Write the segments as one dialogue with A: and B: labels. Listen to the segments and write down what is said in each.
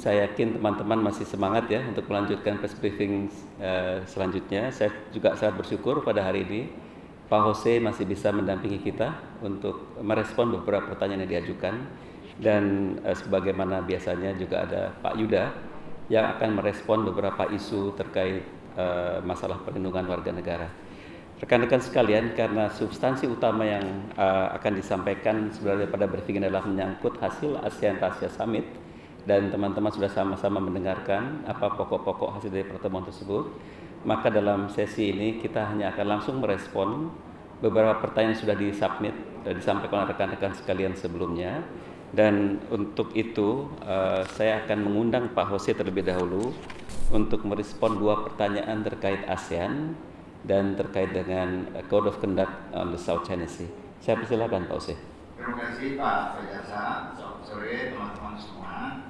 A: saya yakin teman-teman masih semangat ya untuk melanjutkan press briefing uh, selanjutnya. Saya juga sangat bersyukur pada hari ini Pak Jose masih bisa mendampingi kita untuk merespon beberapa pertanyaan yang diajukan dan uh, sebagaimana biasanya juga ada Pak Yuda yang akan merespon beberapa isu terkait uh, masalah perlindungan warga negara. Rekan-rekan sekalian, karena substansi utama yang uh, akan disampaikan sebenarnya pada briefing adalah menyangkut hasil ASEAN Asia Summit dan teman-teman sudah sama-sama mendengarkan apa pokok-pokok hasil dari pertemuan tersebut, maka dalam sesi ini kita hanya akan langsung merespon beberapa pertanyaan sudah disubmit dan disampaikan oleh rekan-rekan sekalian sebelumnya. Dan untuk itu uh, saya akan mengundang Pak Jose terlebih dahulu untuk merespon dua pertanyaan terkait ASEAN dan terkait dengan Code of Conduct on the South China Sea. Saya persilakan Pak Ose.
B: Terima kasih Pak. Selamat sore teman-teman semua.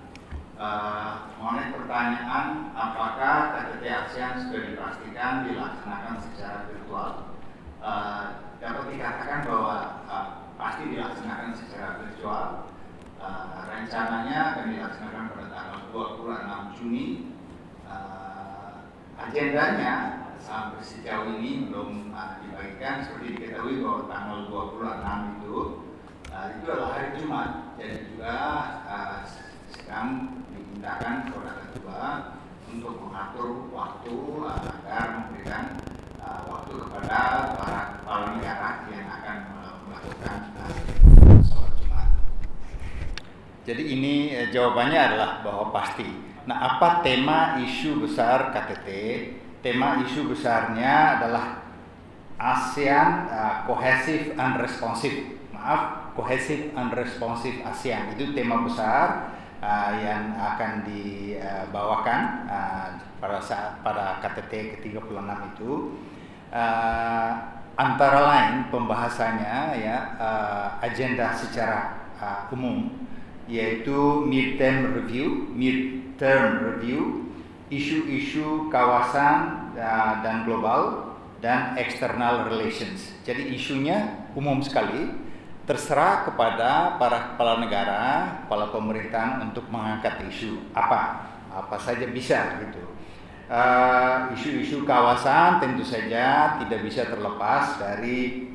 B: Uh, mengenai pertanyaan apakah KTT ASEAN sudah dipastikan dilaksanakan secara virtual? Uh, dapat dikatakan bahwa uh, pasti dilaksanakan secara virtual. Uh, rencananya akan dilaksanakan pada tanggal 26 Juni. Uh, agendanya sampai sejauh ini belum uh, dibagikan seperti diketahui bahwa tanggal 26 itu uh, itu adalah hari Jumat dan juga uh, dimintakan kepada ketua untuk mengatur waktu uh, agar memberikan uh, waktu kepada para kepala negara yang akan melakukan uh, sholat Jumat. Jadi ini eh, jawabannya adalah bahwa pasti. Nah, apa tema isu besar KTT tema isu besarnya adalah ASEAN uh, Cohesive and Responsive. Maaf, Cohesive and Responsive ASEAN. Itu tema besar uh, yang akan dibawakan uh, pada saat pada KTT ke-36 itu. Uh, antara lain pembahasannya ya uh, agenda secara uh, umum yaitu midterm review, midterm review isu-isu kawasan uh, dan global dan external relations. Jadi isunya umum sekali, terserah kepada para kepala negara, kepala pemerintahan untuk mengangkat isu apa, apa saja bisa gitu. Uh, isu-isu uh, kawasan tentu saja tidak bisa terlepas dari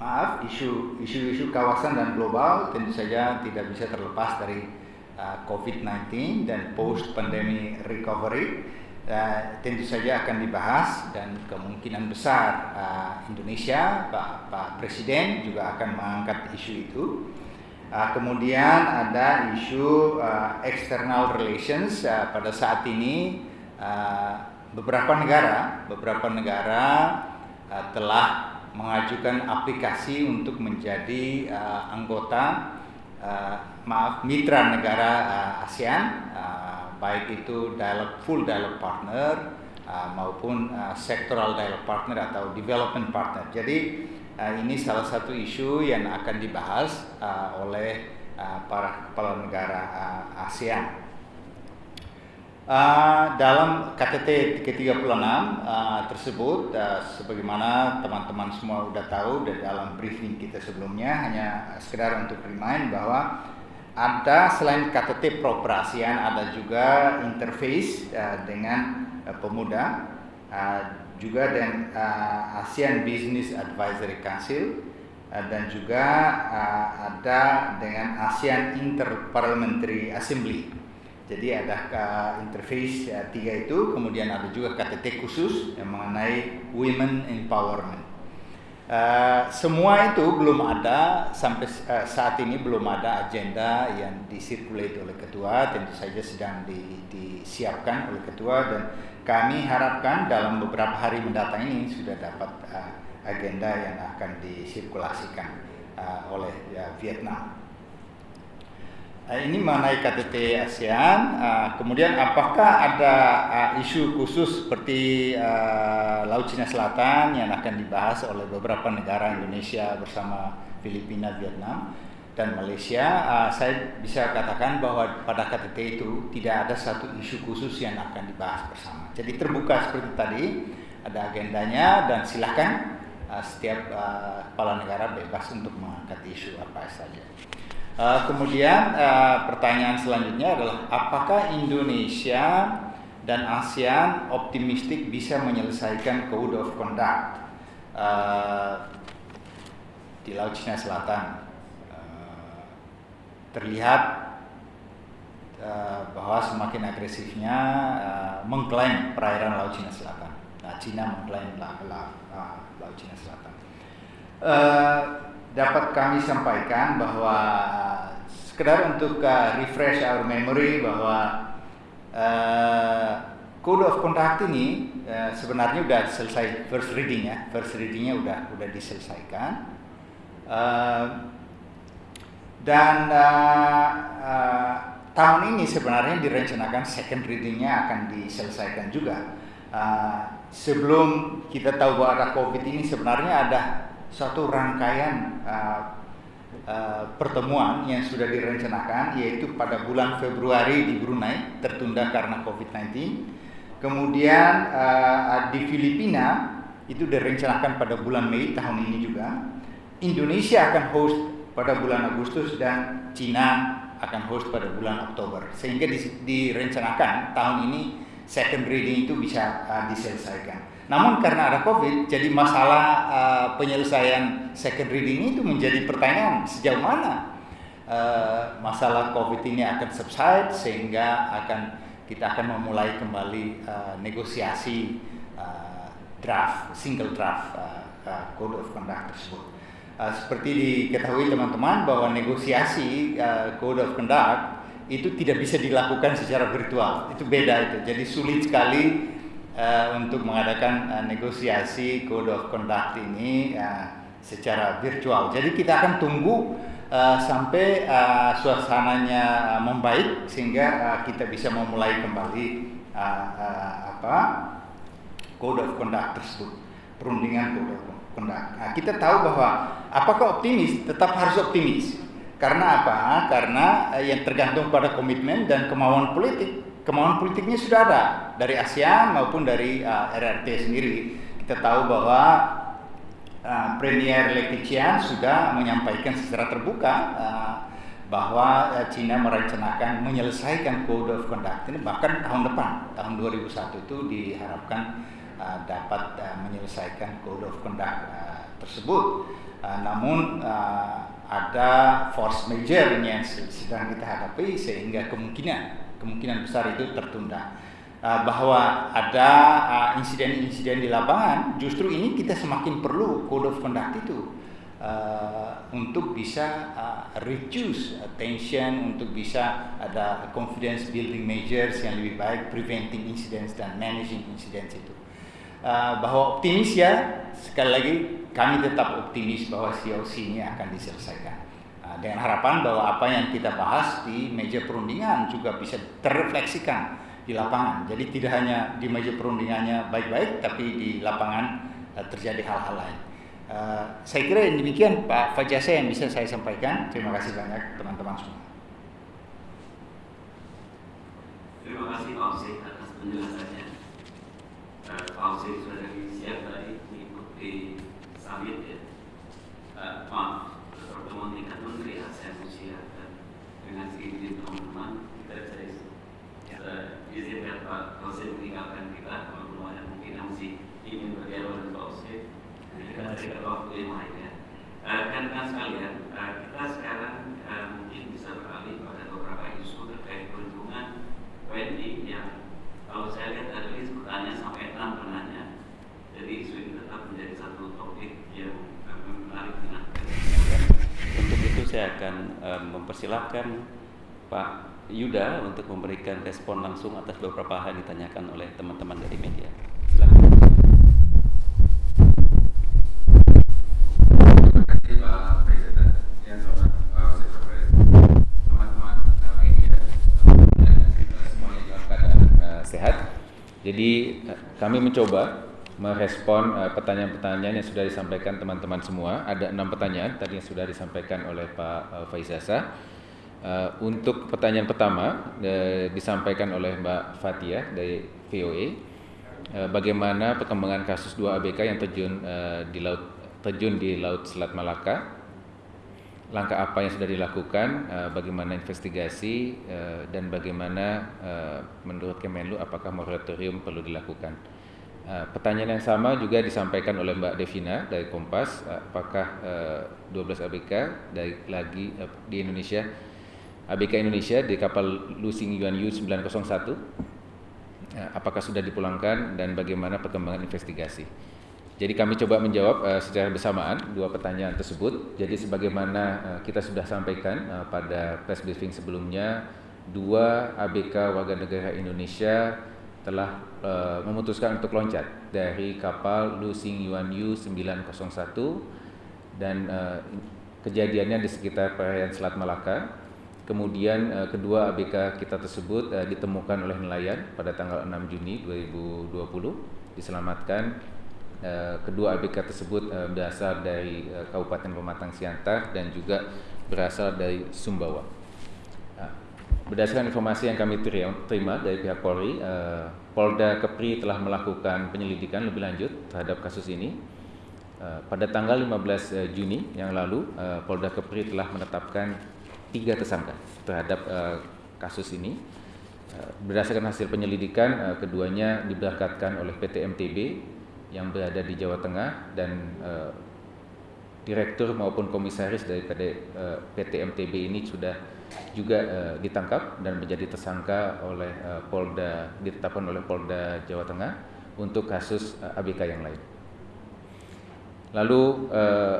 B: maaf isu isu-isu kawasan dan global tentu saja tidak bisa terlepas dari Uh, COVID-19 dan post pandemic recovery uh, tentu saja akan dibahas dan kemungkinan besar uh, Indonesia Pak, Pak Presiden juga akan mengangkat isu itu. Uh, kemudian ada isu external relations pada saat ini beberapa negara beberapa negara telah mengajukan aplikasi untuk menjadi anggota maaf mitra negara ASEAN baik itu dialog full dialog partner uh, maupun uh, sectoral dialog partner atau development partner. Jadi uh, ini salah satu isu yang akan dibahas uh, oleh uh, para kepala negara uh, ASEAN. Uh, dalam KTT ke-36 uh, tersebut uh, sebagaimana teman-teman semua sudah tahu dari dalam briefing kita sebelumnya hanya sekedar untuk remind bahwa ada selain KTT peroperasian ada juga interface uh, dengan uh, pemuda uh, juga dengan uh, ASEAN Business Advisory Council uh, dan juga uh, ada dengan ASEAN Interparliamentary Assembly. Jadi ada uh, interface uh, tiga itu, kemudian ada juga KTT khusus yang mengenai women empowerment. Uh, semua itu belum ada sampai uh, saat ini belum ada agenda yang disirkulate oleh ketua tentu saja sedang di, disiapkan oleh ketua dan kami harapkan dalam beberapa hari mendatang ini sudah dapat uh, agenda yang akan disirkulasikan uh, oleh uh, Vietnam. Uh, ini mengenai KTT ASEAN. Uh, kemudian apakah ada uh, isu khusus seperti Laut Cina Selatan yang akan dibahas oleh beberapa negara Indonesia bersama Filipina, Vietnam dan Malaysia? Saya bisa katakan bahwa pada KTT itu tidak ada satu isu khusus yang akan dibahas bersama. Jadi terbuka seperti tadi, ada agendanya dan silakan setiap kepala negara bebas untuk mengangkat isu apa saja. Uh, kemudian uh, pertanyaan selanjutnya adalah apakah Indonesia dan ASEAN optimistik bisa menyelesaikan Code of Conduct uh, di Laut Cina Selatan? Uh, terlihat bahwa semakin agresifnya uh, mengklaim perairan Laut Cina Selatan. Nah, Cina mengklaim la, la, uh, Laut Cina Selatan. Uh, dapat kami sampaikan bahwa sekedar untuk uh, refresh our memory bahwa uh, Code of Conduct ini uh, sebenarnya sudah selesai first reading ya, first readingnya udah udah diselesaikan uh, dan uh, uh, tahun ini sebenarnya direncanakan second readingnya akan diselesaikan juga. Uh, sebelum kita tahu bahwa ada COVID ini sebenarnya ada satu rangkaian uh, uh, pertemuan yang sudah direncanakan yaitu pada bulan Februari di Brunei tertunda karena COVID-19. Kemudian uh, di Filipina itu direncanakan pada bulan Mei tahun ini juga. Indonesia akan host pada bulan Agustus dan Cina akan host pada bulan Oktober. Sehingga direncanakan tahun ini second reading itu bisa uh, diselesaikan. Namun karena ada COVID, jadi masalah uh, penyelesaian second reading itu menjadi pertanyaan sejauh mana uh, masalah COVID ini akan subside sehingga akan kita akan memulai kembali uh, negosiasi uh, draft single draft uh, uh, code of conduct tersebut. Uh, seperti diketahui teman-teman bahwa negosiasi uh, code of conduct itu tidak bisa dilakukan secara virtual. Itu beda itu. Jadi sulit sekali uh, untuk mengadakan uh, negosiasi code of conduct ini uh, secara virtual. Jadi kita akan tunggu uh, sampai uh, suasananya membaik sehingga uh, kita bisa memulai kembali uh, uh, apa code of conduct tersebut, perundingan code of conduct. Nah, kita tahu bahwa apakah optimis? Tetap harus optimis. Karena apa? Karena uh, yang tergantung pada komitmen dan kemauan politik kemauan politiknya sudah ada dari ASEAN maupun dari uh, RRT sendiri. Kita tahu bahwa uh, Premier Letician sudah menyampaikan secara terbuka uh, bahwa uh, China merencanakan menyelesaikan Code of Conduct ini bahkan tahun depan, tahun 2001 itu diharapkan uh, dapat uh, menyelesaikan Code of Conduct uh, tersebut. Uh, namun uh, ada force major yang sedang kita hadapi sehingga kemungkinan kemungkinan besar itu tertunda. Uh, bahwa ada uh, insiden-insiden di lapangan, justru ini kita semakin perlu code of conduct itu uh, untuk bisa reduce tension, untuk bisa ada confidence building measures yang lebih baik, preventing incidents dan managing incidents itu. Uh, bahwa optimis ya, sekali lagi kami tetap optimis bahwa COC ini akan diselesaikan dengan harapan bahwa apa yang kita bahas di meja perundingan juga bisa terrefleksikan di lapangan. Jadi tidak hanya di meja perundingannya baik-baik, tapi di lapangan uh, terjadi hal-hal lain. Saya kira demikian Pak Fajase yang bisa saya sampaikan. Terima kasih banyak teman-teman semua.
A: Terima kasih Pak atas penjelasannya. Uh, Osi sudah siap tadi mengikuti summit ya. Uh, maaf, pertemuan tingkat menteri ASEAN Rusia dan dengan seizin teman-teman kita bisa ya. uh, izinkan Pak Hussein meninggalkan kita teman-teman yang mungkin masih ingin berdialog dengan Pak Hussein kita berikan waktu yang lainnya uh, kan kan sekalian kita sekarang mungkin bisa beralih pada beberapa isu terkait perlindungan WNI yang kalau saya lihat list pertanyaan sampai enam penanya jadi isu ini tetap menjadi satu topik yang menarik dengan untuk itu saya akan um, mempersilahkan Pak Yuda untuk memberikan respon langsung atas beberapa hal yang ditanyakan oleh teman-teman dari media.
C: Kami mencoba merespon uh, pertanyaan-pertanyaan yang sudah disampaikan teman-teman semua. Ada enam pertanyaan tadi yang sudah disampaikan oleh Pak uh, Faizasa. Uh, untuk pertanyaan pertama disampaikan oleh Mbak Fatia dari VOA, bagaimana perkembangan kasus dua ABK yang terjun di laut terjun di Laut Selat Malaka. langkah apa yang sudah dilakukan, bagaimana investigasi dan bagaimana menurut Kemenlu apakah moratorium perlu dilakukan. Uh, pertanyaan yang sama juga disampaikan oleh Mbak Devina dari Kompas, uh, apakah uh, 12 ABK dari lagi di Indonesia ABK Indonesia di kapal Lusing Yuan Yu 901 uh, apakah sudah dipulangkan dan bagaimana perkembangan investigasi. Jadi kami coba menjawab secara bersamaan dua pertanyaan tersebut. Jadi sebagaimana kita sudah sampaikan pada press briefing sebelumnya, dua ABK warga negara Indonesia telah uh, memutuskan untuk loncat dari kapal Lu Xing Yuan Yu 901 dan uh, kejadiannya di sekitar perairan Selat Malaka. Kemudian uh, kedua ABK kita tersebut uh, ditemukan oleh nelayan pada tanggal 6 Juni 2020 diselamatkan kedua ABK tersebut berasal dari Kabupaten Pematang Siantar dan juga berasal dari Sumbawa. Berdasarkan informasi yang kami terima dari pihak Polri, uh, Polda Kepri telah melakukan penyelidikan lebih lanjut terhadap kasus ini. Uh, pada tanggal 15 uh, Juni yang lalu, Polda Kepri telah menetapkan tiga tersangka terhadap kasus ini. Berdasarkan hasil penyelidikan, keduanya diberangkatkan oleh PT MTB yang berada di Jawa Tengah dan direktur maupun komisaris dari PT, uh, PT MTB ini sudah juga uh, ditangkap dan menjadi tersangka oleh uh, Polda ditetapkan oleh Polda Jawa Tengah untuk kasus uh, ABK yang lain. Lalu uh,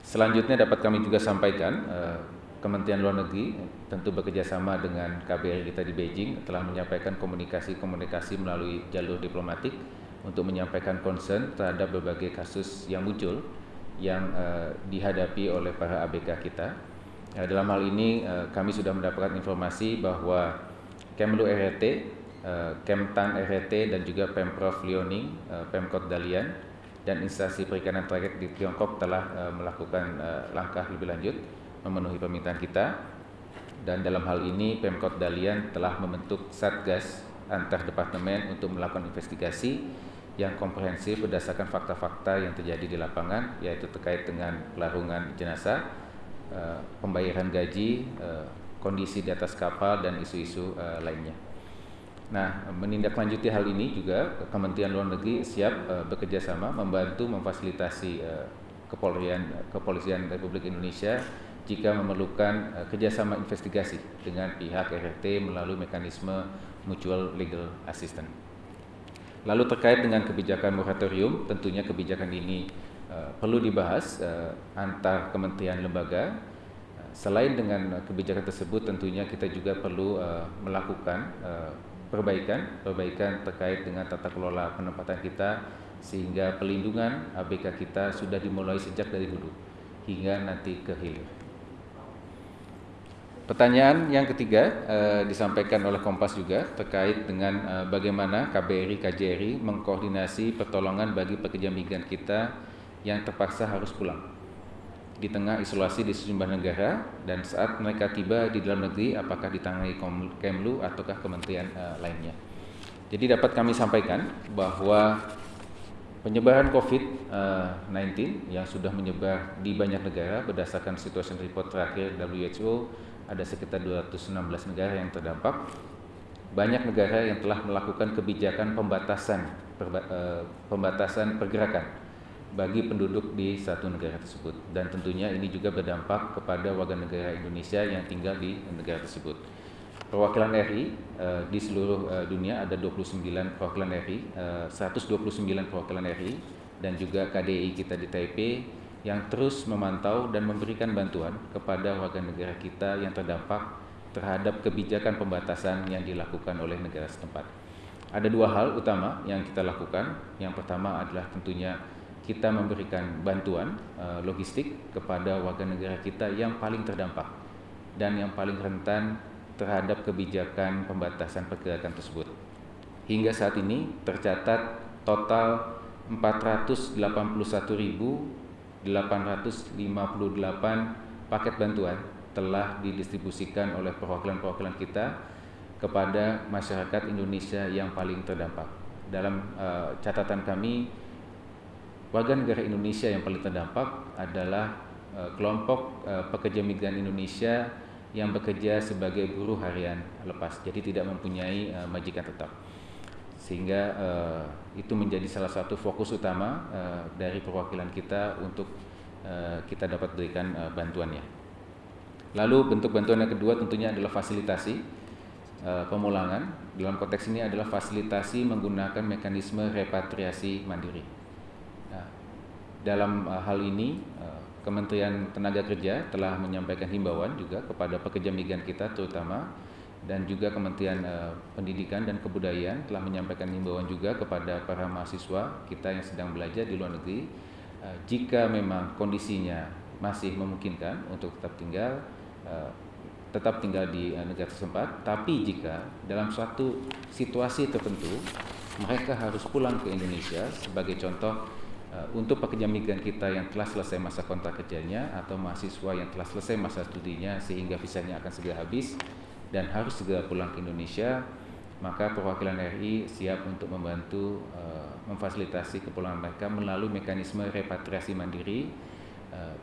C: selanjutnya dapat kami juga sampaikan uh, Kementerian Luar Negeri tentu bekerjasama dengan KBRI kita di Beijing telah menyampaikan komunikasi-komunikasi melalui jalur diplomatik untuk menyampaikan concern terhadap berbagai kasus yang muncul yang uh, dihadapi oleh para ABK kita. Ya, dalam hal ini uh, kami sudah mendapatkan informasi bahwa Kemlu RRT, uh, Kemtan RRT dan juga Pemprov Liaoning, uh, Pemkot Dalian dan instansi perikanan terakhir di Tiongkok telah uh, melakukan uh, langkah lebih lanjut memenuhi permintaan kita. Dan dalam hal ini Pemkot Dalian telah membentuk Satgas antar departemen untuk melakukan investigasi yang komprehensif berdasarkan fakta-fakta yang terjadi di lapangan yaitu terkait dengan pelarungan jenazah Eh, pembayaran gaji, uh, kondisi di atas kapal dan isu-isu uh, lainnya. Nah, menindaklanjuti hal ini juga Kementerian Luar Negeri siap uh, bekerja sama membantu memfasilitasi kepolisian kepolisian Republik Indonesia jika memerlukan kerjasama investigasi dengan pihak RRT melalui mekanisme mutual legal assistance. Lalu terkait dengan kebijakan moratorium, tentunya kebijakan ini Eh, perlu dibahas uh, antar kementerian lembaga. Uh, selain dengan kebijakan tersebut, tentunya kita juga perlu uh, melakukan uh, perbaikan, perbaikan terkait dengan tata kelola penempatan kita sehingga pelindungan ABK kita sudah dimulai sejak dari hulu hingga nanti ke hilir. Pertanyaan yang ketiga uh, disampaikan oleh Kompas juga terkait dengan uh, bagaimana KBRI KJRI mengkoordinasi pertolongan bagi pekerja migran kita yang terpaksa harus pulang di tengah isolasi di sejumlah negara dan saat mereka tiba di dalam negeri apakah ditangani Kemlu ataukah kementerian uh, lainnya. Jadi dapat kami sampaikan bahwa penyebaran COVID-19 uh, yang sudah menyebar di banyak negara berdasarkan situation report terakhir WHO ada sekitar 216 negara yang terdampak. Banyak negara yang telah melakukan kebijakan pembatasan perba, uh, pembatasan pergerakan bagi penduduk di satu negara tersebut dan tentunya ini juga berdampak kepada warga negara Indonesia yang tinggal di negara tersebut. Perwakilan RI uh, eh, di seluruh uh, dunia ada 29 perwakilan RI, uh, 129 perwakilan RI dan juga KDI kita di Taipei yang terus memantau dan memberikan bantuan kepada warga negara kita yang terdampak terhadap kebijakan pembatasan yang dilakukan oleh negara setempat. Ada dua hal utama yang kita lakukan. Yang pertama adalah tentunya kita memberikan bantuan uh, logistik kepada warga negara kita yang paling terdampak dan yang paling rentan terhadap kebijakan pembatasan pergerakan tersebut. Hingga saat ini tercatat total 481.858 paket bantuan telah didistribusikan oleh perwakilan-perwakilan kita kepada masyarakat Indonesia yang paling terdampak. Dalam uh, catatan kami warga negara Indonesia yang paling terdampak adalah uh, kelompok uh, pekerja migran Indonesia yang bekerja sebagai buruh harian lepas, jadi tidak mempunyai uh, majikan tetap. Sehingga uh, itu menjadi salah satu fokus utama uh, dari perwakilan kita untuk uh, kita dapat berikan uh, bantuannya. Lalu bentuk bantuan yang kedua tentunya adalah fasilitasi uh, pemulangan. Dalam konteks ini adalah fasilitasi menggunakan mekanisme repatriasi mandiri. Nah, dalam uh, hal ini uh, Kementerian Tenaga Kerja telah menyampaikan himbauan juga kepada pekerja migran kita terutama dan juga Kementerian uh, Pendidikan dan Kebudayaan telah menyampaikan himbauan juga kepada para mahasiswa kita yang sedang belajar di luar negeri uh, jika memang kondisinya masih memungkinkan untuk tetap tinggal uh, tetap tinggal di negara setempat, tapi jika dalam suatu situasi tertentu mereka harus pulang ke Indonesia sebagai contoh untuk pekerja migran kita yang telah selesai masa kontrak kerjanya atau mahasiswa yang telah selesai masa studinya sehingga visanya akan segera habis dan harus segera pulang ke Indonesia, maka perwakilan RI siap untuk membantu uh, memfasilitasi kepulangan mereka melalui mekanisme repatriasi mandiri. Uh,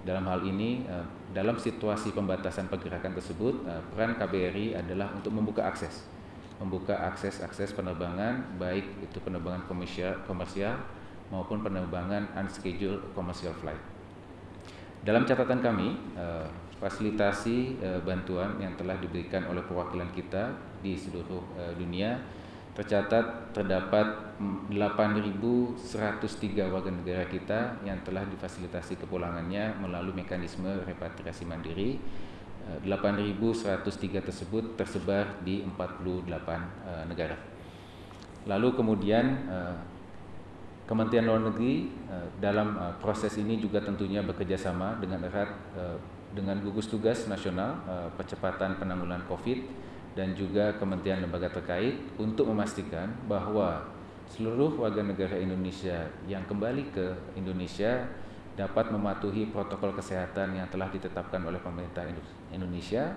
C: dalam hal ini, uh, dalam situasi pembatasan pergerakan tersebut, uh, peran KBRI adalah untuk membuka akses, membuka akses-akses penerbangan, baik itu penerbangan komersial, komersial maupun penerbangan unscheduled commercial flight. Dalam catatan kami, uh, fasilitasi uh, bantuan yang telah diberikan oleh perwakilan kita di seluruh uh, dunia tercatat terdapat 8.103 warga negara kita yang telah difasilitasi kepulangannya melalui mekanisme repatriasi mandiri. 8.103 tersebut tersebar di 48 uh, negara. Lalu kemudian Kementerian Luar Negeri dalam proses ini juga tentunya bekerja sama dengan erat dengan gugus tugas nasional uh, percepatan penanggulangan COVID dan juga kementerian lembaga terkait untuk memastikan bahwa seluruh warga negara Indonesia yang kembali ke Indonesia dapat mematuhi protokol kesehatan yang telah ditetapkan oleh pemerintah Indonesia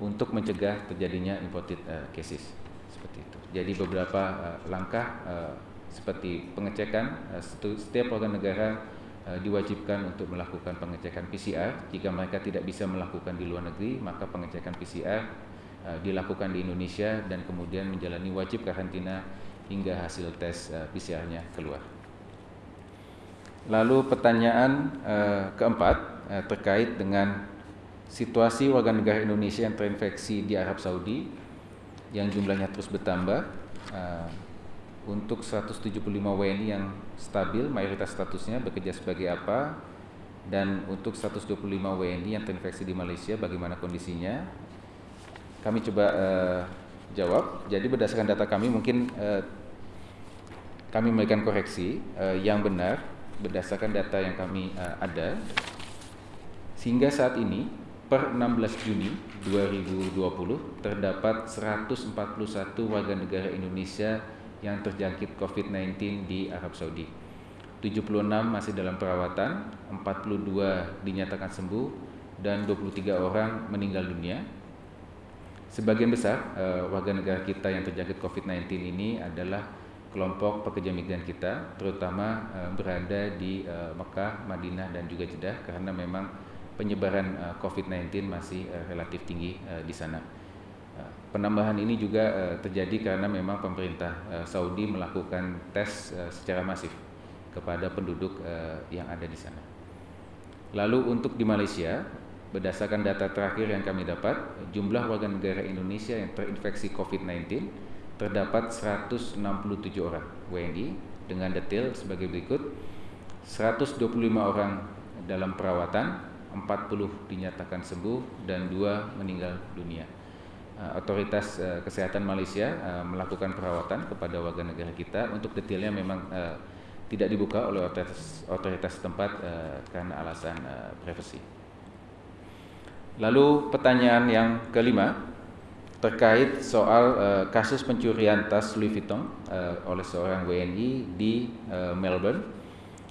C: untuk mencegah terjadinya imported uh, cases seperti itu. Jadi beberapa uh, langkah uh, seperti pengecekan uh, setiap warga negara diwajibkan untuk melakukan pengecekan PCR. Jika mereka tidak bisa melakukan di luar negeri, maka pengecekan PCR uh, dilakukan di Indonesia dan kemudian menjalani wajib karantina hingga hasil tes uh, PCR-nya keluar. Lalu pertanyaan keempat terkait dengan situasi warga negara Indonesia yang terinfeksi di Arab Saudi yang jumlahnya terus bertambah. Untuk 175 WNI yang stabil mayoritas statusnya bekerja sebagai apa dan untuk 125 WNI yang terinfeksi di Malaysia bagaimana kondisinya? Kami coba uh, jawab. Jadi berdasarkan data kami mungkin uh, kami memberikan koreksi. Uh, yang benar berdasarkan data yang kami uh, ada sehingga saat ini per 16 Juni 2020 terdapat 141 warga negara Indonesia yang terjangkit COVID-19 di Arab Saudi. 76 masih dalam perawatan, 42 dinyatakan sembuh, dan 23 orang meninggal dunia. Sebagian besar uh, warga negara kita yang terjangkit COVID-19 ini adalah kelompok pekerja migran kita, terutama uh, berada di uh, Mekah, Madinah, dan juga Jeddah, karena memang penyebaran uh, COVID-19 masih uh, relatif tinggi uh, di sana. Penambahan ini juga uh, terjadi karena memang pemerintah uh, Saudi melakukan tes uh, secara masif kepada penduduk uh, yang ada di sana. Lalu untuk di Malaysia, berdasarkan data terakhir yang kami dapat, jumlah warga negara Indonesia yang terinfeksi COVID-19 terdapat 167 orang WNI dengan detail sebagai berikut. 125 orang dalam perawatan, 40 dinyatakan sembuh dan 2 meninggal dunia. Eh, otoritas uh, kesehatan Malaysia uh, melakukan perawatan kepada warga negara kita untuk detailnya memang tidak dibuka oleh otoritas otoritas tempat karena alasan privasi. Lalu pertanyaan yang kelima terkait soal kasus pencurian tas Louis Vuitton oleh seorang WNI di Melbourne.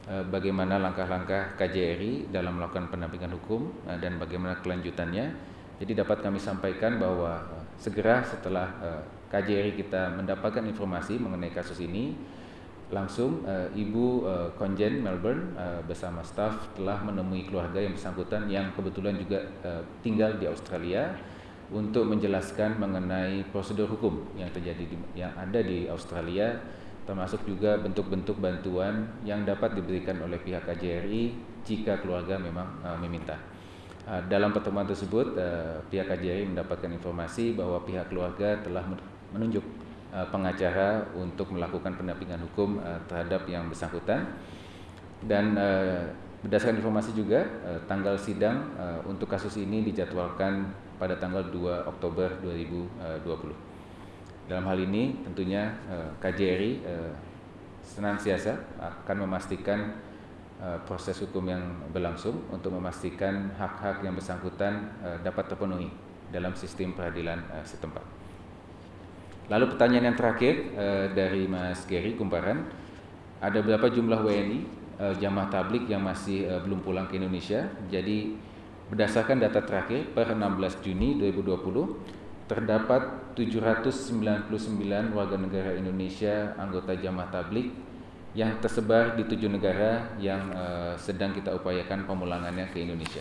C: Bagaimana langkah-langkah KJRI dalam melakukan pendampingan hukum dan bagaimana kelanjutannya? Jadi dapat kami sampaikan bahwa segera setelah uh, KJRI kita mendapatkan informasi mengenai kasus ini, langsung uh, Ibu Konjen Melbourne bersama staf telah menemui keluarga yang bersangkutan yang kebetulan juga tinggal di Australia untuk menjelaskan mengenai prosedur hukum yang terjadi di, yang ada di Australia termasuk juga bentuk-bentuk bantuan yang dapat diberikan oleh pihak KJRI jika keluarga memang uh, meminta. Uh, dalam pertemuan tersebut uh, pihak KJRI mendapatkan informasi bahwa pihak keluarga telah menunjuk uh, pengacara untuk melakukan pendampingan hukum terhadap yang bersangkutan dan berdasarkan informasi juga tanggal sidang untuk kasus ini dijadwalkan pada tanggal 2 Oktober 2020. Dalam hal ini tentunya KJRI senantiasa akan memastikan proses hukum yang berlangsung untuk memastikan hak-hak yang bersangkutan uh, dapat terpenuhi dalam sistem peradilan uh, setempat. Lalu pertanyaan yang terakhir dari Mas Gary Kumparan, ada berapa jumlah WNI jamaah tablik yang masih belum pulang ke Indonesia? Jadi Berdasarkan data terakhir per 16 Juni 2020 terdapat 799 warga negara Indonesia anggota jamaah tablik yang tersebar di tujuh negara yang uh, sedang kita upayakan pemulangannya ke Indonesia.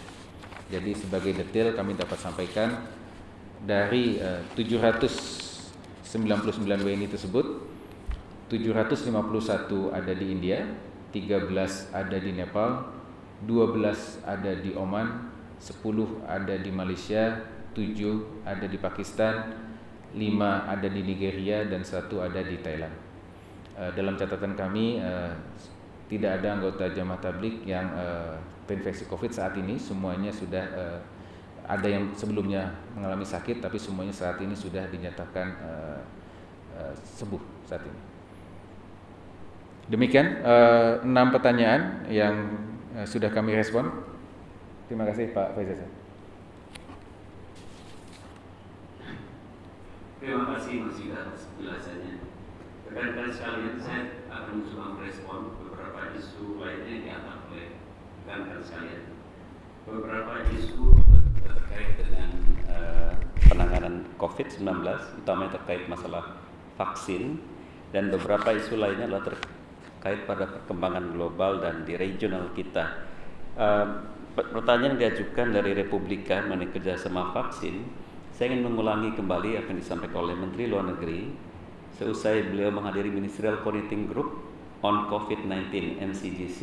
C: Jadi sebagai detail kami dapat sampaikan dari uh, 799 WNI tersebut 751 ada di India, 13 ada di Nepal, 12 ada di Oman, 10 ada di Malaysia, 7 ada di Pakistan, 5 ada di Nigeria dan 1 ada di Thailand. Uh, dalam catatan kami uh, tidak ada anggota jamaah tablik yang uh, terinfeksi COVID saat ini, semuanya sudah ada yang sebelumnya mengalami sakit tapi semuanya saat ini sudah dinyatakan uh, uh, sembuh saat ini. Demikian enam pertanyaan yang sudah kami respon. Terima kasih Pak Faizal.
A: Terima kasih Mas Yuda atas penjelasannya. Rekan-rekan sekalian, saya akan mencoba merespon beberapa isu lainnya yang diangkat oleh rekan-rekan sekalian. Beberapa isu terkait dengan uh, penanganan COVID-19, utamanya terkait masalah vaksin, dan beberapa isu lainnya adalah terkait pada perkembangan global dan di regional kita. Uh, pertanyaan diajukan dari Republika mengenai kerjasama vaksin, saya ingin mengulangi kembali apa yang disampaikan oleh Menteri Luar Negeri seusai beliau menghadiri Ministerial Coordinating Group on COVID-19 MCGC.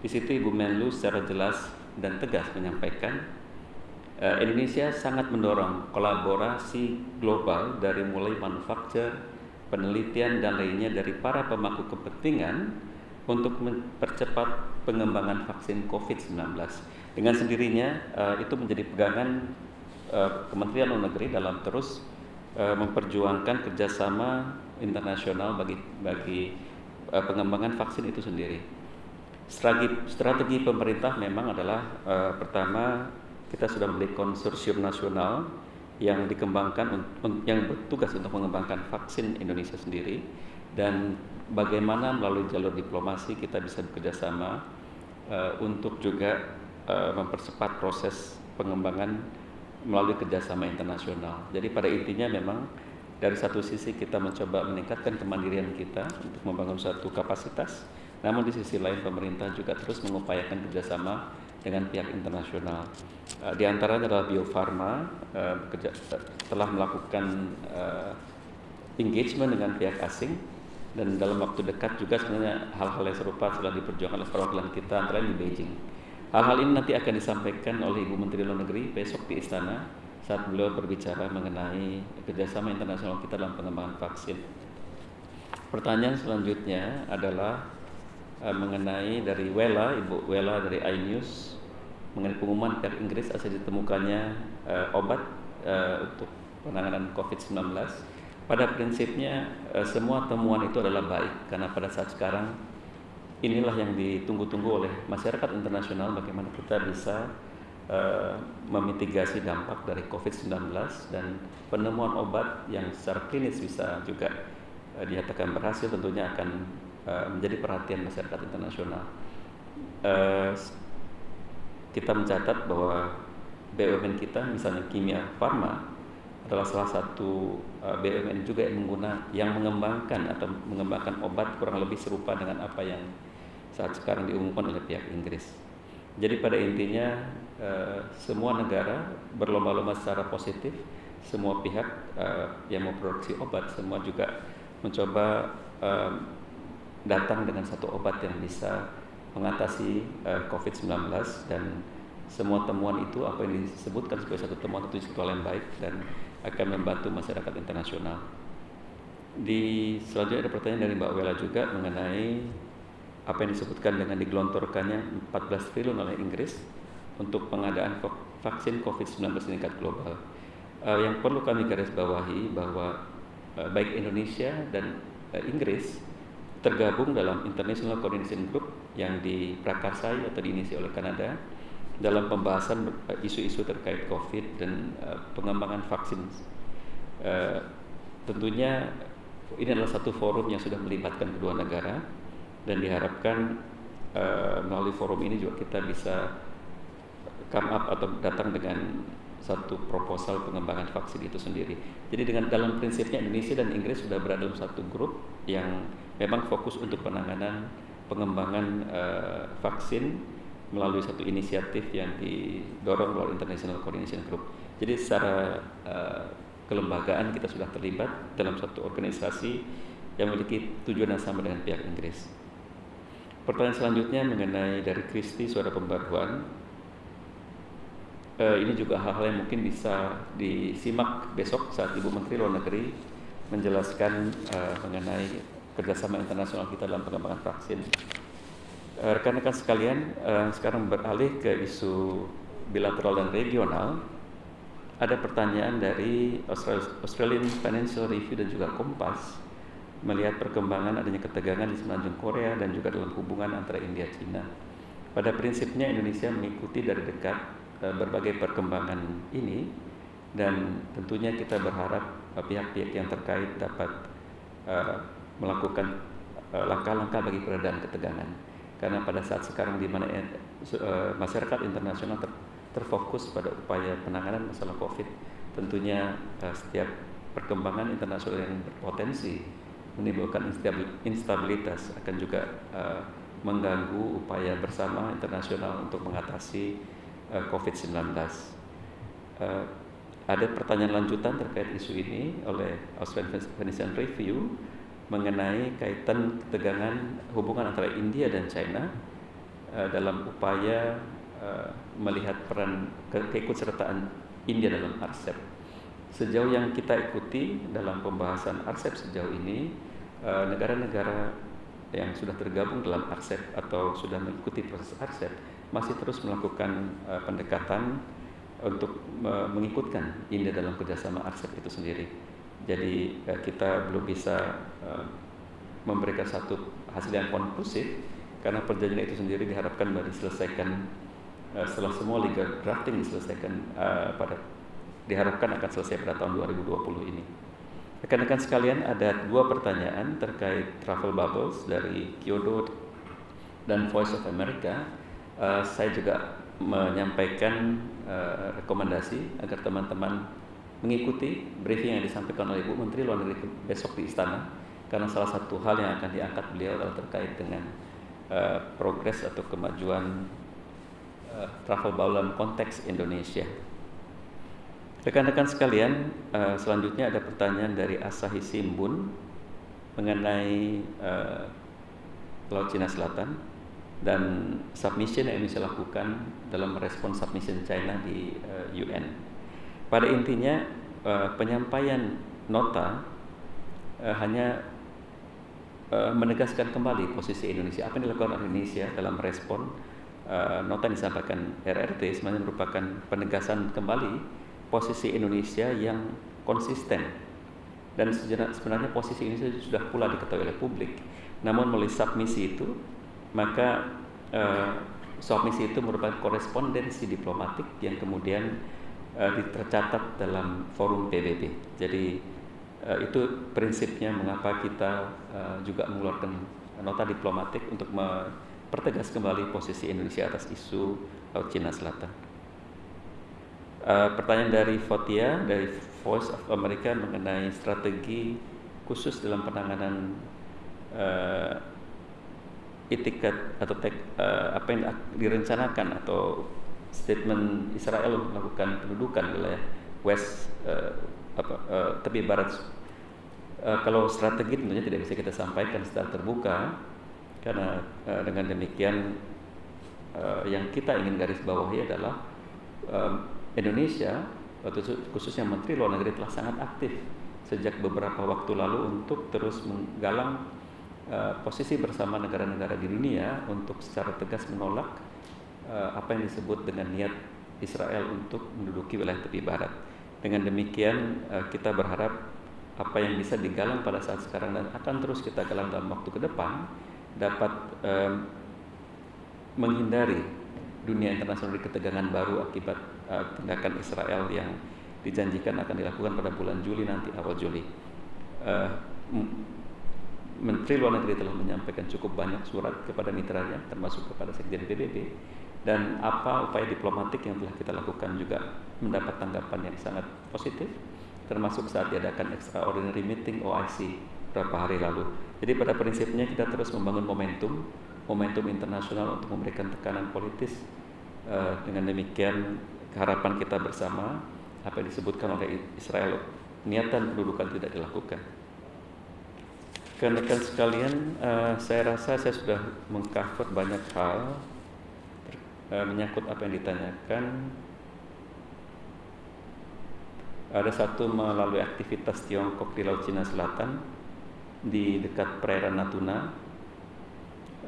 A: Di situ Ibu Menlu secara jelas dan tegas menyampaikan uh, Indonesia sangat mendorong kolaborasi global dari mulai manufaktur, penelitian dan lainnya dari para pemangku kepentingan untuk mempercepat pengembangan vaksin COVID-19. Dengan sendirinya uh, itu menjadi pegangan uh, Kementerian Luar Negeri dalam terus uh, memperjuangkan kerjasama internasional bagi bagi uh, pengembangan vaksin itu sendiri. Strategi, strategi pemerintah memang adalah uh, pertama kita sudah memiliki konsorsium nasional yang dikembangkan yang bertugas untuk mengembangkan vaksin Indonesia sendiri dan bagaimana melalui jalur diplomasi kita bisa bekerjasama uh, untuk juga uh, mempercepat proses pengembangan melalui kerjasama internasional. Jadi pada intinya memang dari satu sisi kita mencoba meningkatkan kemandirian kita untuk membangun suatu kapasitas, namun di sisi lain pemerintah juga terus mengupayakan kerjasama dengan pihak internasional. Uh, di antaranya adalah Bio Farma uh, telah melakukan uh, engagement dengan pihak asing dan dalam waktu dekat juga sebenarnya hal-hal yang serupa sudah diperjuangkan oleh perwakilan kita antara lain di Beijing. Hal-hal ini nanti akan disampaikan oleh Ibu Menteri Luar Negeri besok di Istana saat beliau berbicara mengenai kerjasama internasional kita dalam pengembangan vaksin. Pertanyaan selanjutnya adalah uh, mengenai dari Wela, Ibu Wela dari iNews mengenai pengumuman pihak Inggris asal ditemukannya uh, obat uh, untuk penanganan COVID-19 pada prinsipnya eh, semua temuan itu adalah baik karena pada saat sekarang inilah yang ditunggu-tunggu oleh masyarakat internasional bagaimana kita bisa uh, memitigasi dampak dari COVID-19 dan penemuan obat yang secara klinis bisa juga uh, dinyatakan berhasil tentunya akan uh, menjadi perhatian masyarakat internasional. Uh, kita mencatat bahwa BUMN kita misalnya kimia farma adalah salah satu BUMN juga yang mengguna yang mengembangkan atau mengembangkan obat kurang lebih serupa dengan apa yang saat sekarang diumumkan oleh pihak Inggris. Jadi pada intinya uh, semua negara berlomba-lomba secara positif, semua pihak uh, yang memproduksi obat semua juga mencoba uh, datang dengan satu obat yang bisa mengatasi uh, COVID-19 dan semua temuan itu apa yang disebutkan sebagai satu temuan itu satu yang baik dan akan membantu masyarakat internasional. Di selanjutnya ada pertanyaan dari Mbak Wela juga mengenai apa yang disebutkan dengan digelontorkannya 14 triliun oleh Inggris untuk pengadaan vaksin COVID-19 tingkat global. Uh, yang perlu kami garis bawahi bahwa uh, baik Indonesia dan uh, Inggris tergabung dalam International Coordination Group yang diprakarsai atau diinisi oleh Kanada dalam pembahasan isu-isu terkait COVID dan uh, pengembangan vaksin. Uh, tentunya ini adalah satu forum yang sudah melibatkan kedua negara dan diharapkan uh, melalui forum ini juga kita bisa come up atau datang dengan satu proposal pengembangan vaksin itu sendiri. Jadi dengan dalam prinsipnya Indonesia dan Inggris sudah berada dalam satu grup yang memang fokus untuk penanganan pengembangan uh, vaksin melalui satu inisiatif yang didorong oleh International Coordination Group. Jadi secara uh, kelembagaan kita sudah terlibat dalam satu organisasi yang memiliki tujuan yang sama dengan pihak Inggris. Pertanyaan selanjutnya mengenai dari Kristi Suara Pembaruan. Uh, ini juga hal-hal yang mungkin bisa disimak besok saat Ibu Menteri Luar Negeri menjelaskan uh, mengenai kerjasama internasional kita dalam pengembangan vaksin. Eh, rekan-rekan sekalian, uh, sekarang beralih ke isu bilateral dan regional. Ada pertanyaan dari Australian Financial Review dan juga Kompas melihat perkembangan adanya ketegangan di semenanjung Korea dan juga dalam hubungan antara India dan China. Pada prinsipnya Indonesia mengikuti dari dekat uh, berbagai perkembangan ini dan tentunya kita berharap pihak-pihak uh, yang terkait dapat uh, melakukan langkah-langkah bagi peredam ketegangan karena pada saat sekarang di mana eh, masyarakat internasional ter, terfokus pada upaya penanganan masalah COVID, tentunya eh, setiap perkembangan internasional yang berpotensi menimbulkan instabilitas akan juga uh, mengganggu upaya bersama internasional untuk mengatasi uh, COVID-19. Uh, ada pertanyaan lanjutan terkait isu ini oleh Australian Financial Review mengenai kaitan ketegangan hubungan antara India dan China uh, dalam upaya uh, melihat peran ke keikutsertaan India dalam RCEP. Sejauh yang kita ikuti dalam pembahasan RCEP sejauh ini, negara-negara uh, yang sudah tergabung dalam RCEP atau sudah mengikuti proses RCEP masih terus melakukan uh, pendekatan untuk uh, mengikutkan India dalam kerjasama RCEP itu sendiri. Jadi eh, kita belum bisa eh, memberikan satu hasil yang konklusif karena perjanjian itu sendiri diharapkan baru diselesaikan eh, setelah semua legal drafting diselesaikan pada diharapkan akan selesai pada tahun 2020 ini. Rekan-rekan sekalian ada dua pertanyaan terkait travel bubbles dari Kyoto dan Voice of America. Uh, saya juga menyampaikan uh, rekomendasi agar teman-teman mengikuti briefing yang disampaikan oleh Ibu Menteri Luar Negeri besok di Istana karena salah satu hal yang akan diangkat beliau adalah terkait dengan uh, progres atau kemajuan uh, travel bubble konteks Indonesia. Rekan-rekan sekalian, uh, selanjutnya ada pertanyaan dari Asahi Simbun mengenai uh, Laut Cina Selatan dan submission yang Indonesia lakukan dalam merespon submission China di uh, UN. Pada intinya penyampaian nota hanya menegaskan kembali posisi Indonesia. Apa yang dilakukan oleh Indonesia dalam respon nota yang disampaikan RRT sebenarnya merupakan penegasan kembali posisi Indonesia yang konsisten dan sebenarnya posisi ini sudah pula diketahui oleh publik. Namun melalui submisi itu maka uh, submisi itu merupakan korespondensi diplomatik yang kemudian uh, tercatat dalam forum PBB. Jadi uh, itu prinsipnya mengapa kita uh, juga mengeluarkan nota diplomatik untuk mempertegas kembali posisi Indonesia atas isu Laut Cina Selatan. Uh, pertanyaan dari Fotia dari Voice of America mengenai strategi khusus dalam penanganan uh, itikat atau tek, uh, apa yang direncanakan atau statement Israel melakukan pendudukan wilayah West uh, apa, uh, tepi barat. Uh, kalau strategi tentunya tidak bisa kita sampaikan secara terbuka karena uh, dengan demikian uh, yang kita ingin garis bawahi adalah um, Indonesia khususnya Menteri Luar Negeri telah sangat aktif sejak beberapa waktu lalu untuk terus menggalang uh, posisi bersama negara-negara di dunia untuk secara tegas menolak uh, apa yang disebut dengan niat Israel untuk menduduki wilayah tepi barat. Dengan demikian uh, kita berharap apa yang bisa digalang pada saat sekarang dan akan terus kita galang dalam waktu ke depan dapat um, menghindari dunia internasional di ketegangan baru akibat uh, tindakan Israel yang dijanjikan akan dilakukan pada bulan Juli nanti awal Juli. Uh, Menteri Luar Negeri telah menyampaikan cukup banyak surat kepada mitranya termasuk kepada Sekjen PBB dan apa upaya diplomatik yang telah kita lakukan juga mendapat tanggapan yang sangat positif termasuk saat diadakan extraordinary meeting OIC beberapa hari lalu. Jadi pada prinsipnya kita terus membangun momentum momentum internasional untuk memberikan tekanan politis uh, dengan demikian harapan kita bersama apa yang disebutkan oleh Israel niatan pendudukan tidak dilakukan. Rekan-rekan sekalian, uh, saya rasa saya sudah mengcover banyak hal uh, menyangkut apa yang ditanyakan. Ada satu melalui aktivitas Tiongkok di Laut Cina Selatan di dekat perairan Natuna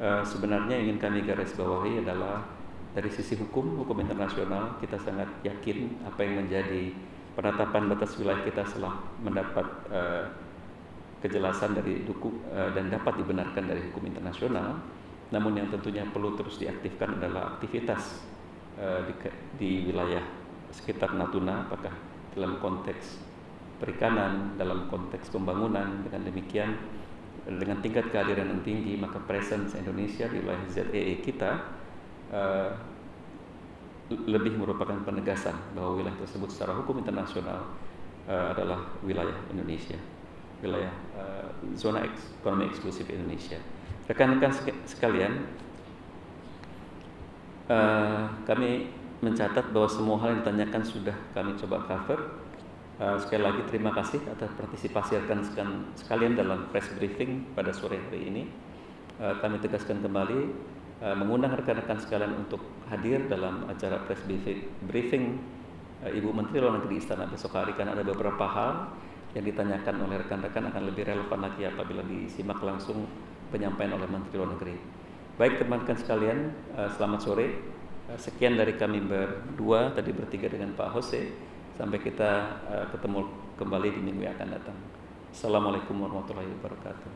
A: uh, sebenarnya ingin kami garis bawahi adalah dari sisi hukum, hukum internasional kita sangat yakin apa yang menjadi penetapan batas wilayah kita setelah mendapat uh, kejelasan dari duku uh, dan dapat dibenarkan dari hukum internasional. Namun yang tentunya perlu terus diaktifkan adalah aktivitas uh, di, di wilayah sekitar Natuna, apakah dalam konteks perikanan, dalam konteks pembangunan. Dengan demikian dengan tingkat kehadiran yang tinggi maka presence Indonesia di wilayah ZEE kita uh, lebih merupakan penegasan bahwa wilayah tersebut secara hukum internasional uh, adalah wilayah Indonesia. Wilayah uh, zona ekonomi eksklusif Indonesia. Rekan-rekan sekalian uh, kami mencatat bahwa semua hal yang ditanyakan sudah kami coba cover. Uh, sekali lagi terima kasih atas partisipasi rekan sekalian dalam press briefing pada sore hari ini. Uh, kami tegaskan kembali uh, mengundang rekan-rekan sekalian untuk hadir dalam acara press briefing, uh, Ibu Menteri Luar Negeri Istana besok hari karena ada beberapa hal yang ditanyakan oleh rekan-rekan akan lebih relevan lagi apabila disimak langsung penyampaian oleh Menteri Luar Negeri. Baik teman-teman sekalian, uh, selamat sore. Sekian dari kami berdua tadi bertiga dengan Pak Jose. Sampai kita ketemu kembali di minggu yang akan datang. Assalamualaikum warahmatullahi wabarakatuh.